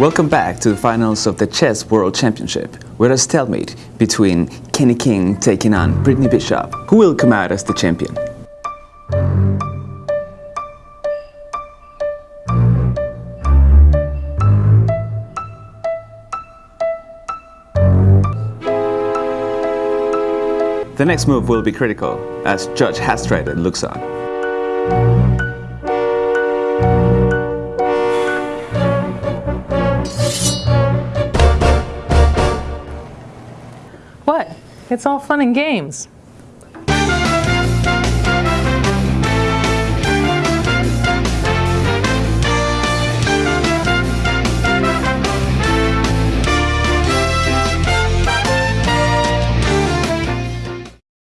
Welcome back to the finals of the Chess World Championship, where a stalemate between Kenny King taking on Brittany Bishop. Who will come out as the champion? The next move will be critical, as Judge Hastreiter looks on. What? It's all fun and games.